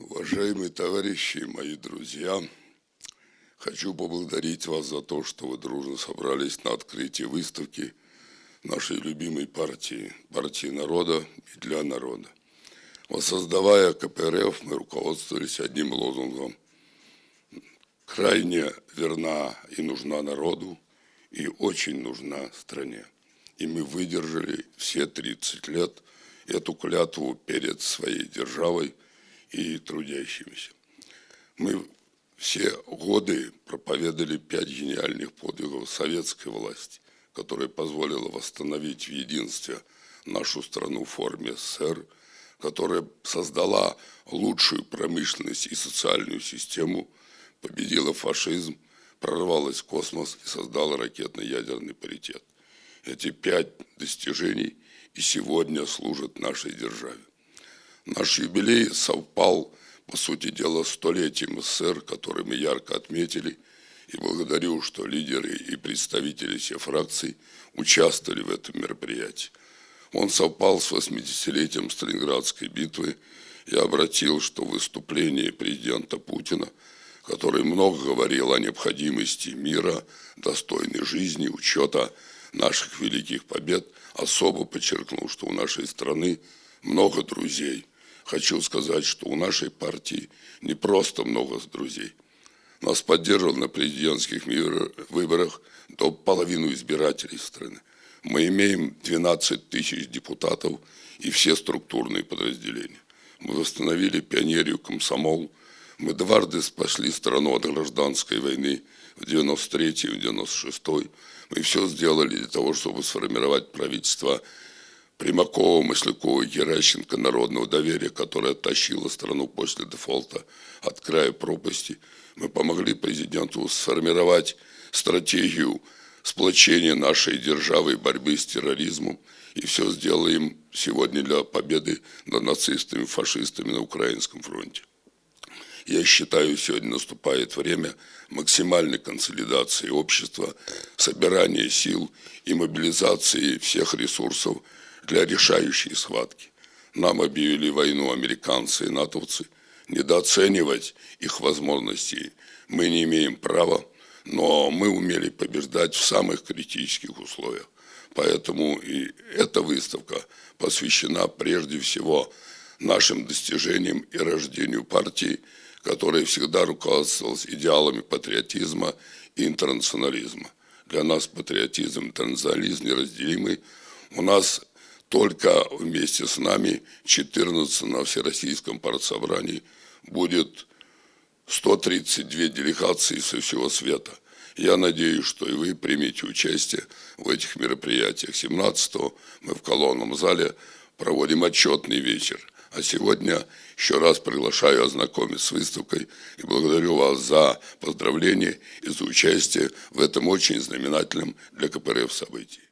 Уважаемые товарищи, мои друзья, хочу поблагодарить вас за то, что вы дружно собрались на открытие выставки нашей любимой партии, партии народа и для народа. Воссоздавая КПРФ, мы руководствовались одним лозунгом. Крайне верна и нужна народу, и очень нужна стране. И мы выдержали все 30 лет эту клятву перед своей державой – и трудящимися. Мы все годы проповедовали пять гениальных подвигов советской власти, которая позволила восстановить в единстве нашу страну в форме СССР, которая создала лучшую промышленность и социальную систему, победила фашизм, прорвалась в космос и создала ракетно-ядерный паритет. Эти пять достижений и сегодня служат нашей державе. Наш юбилей совпал, по сути дела, столетием СССР, который мы ярко отметили, и благодарю, что лидеры и представители всех фракций участвовали в этом мероприятии. Он совпал с 80-летием Сталинградской битвы. Я обратил, что выступление президента Путина, который много говорил о необходимости мира, достойной жизни, учета наших великих побед, особо подчеркнул, что у нашей страны много друзей. Хочу сказать, что у нашей партии не просто много друзей. Нас поддерживал на президентских выборах до половины избирателей страны. Мы имеем 12 тысяч депутатов и все структурные подразделения. Мы восстановили пионерию комсомол. Мы дважды спасли страну от гражданской войны в 93 и в 96 -й. Мы все сделали для того, чтобы сформировать правительство Примакова, Маслякова, Геращенко, народного доверия, которая тащила страну после дефолта от края пропасти. Мы помогли президенту сформировать стратегию сплочения нашей державы и борьбы с терроризмом. И все сделаем сегодня для победы над нацистами, фашистами на Украинском фронте. Я считаю, сегодня наступает время максимальной консолидации общества, собирания сил и мобилизации всех ресурсов – для решающей схватки. Нам объявили войну американцы и натовцы. Недооценивать их возможностей мы не имеем права, но мы умели побеждать в самых критических условиях. Поэтому и эта выставка посвящена прежде всего нашим достижениям и рождению партии, которая всегда руководствовалась идеалами патриотизма и интернационализма. Для нас патриотизм и интернационализм неразделимы. У нас только вместе с нами 14 на Всероссийском партсобрании будет 132 делегации со всего света. Я надеюсь, что и вы примете участие в этих мероприятиях. 17 мы в колонном зале проводим отчетный вечер. А сегодня еще раз приглашаю ознакомиться с выставкой и благодарю вас за поздравления и за участие в этом очень знаменательном для КПРФ событии.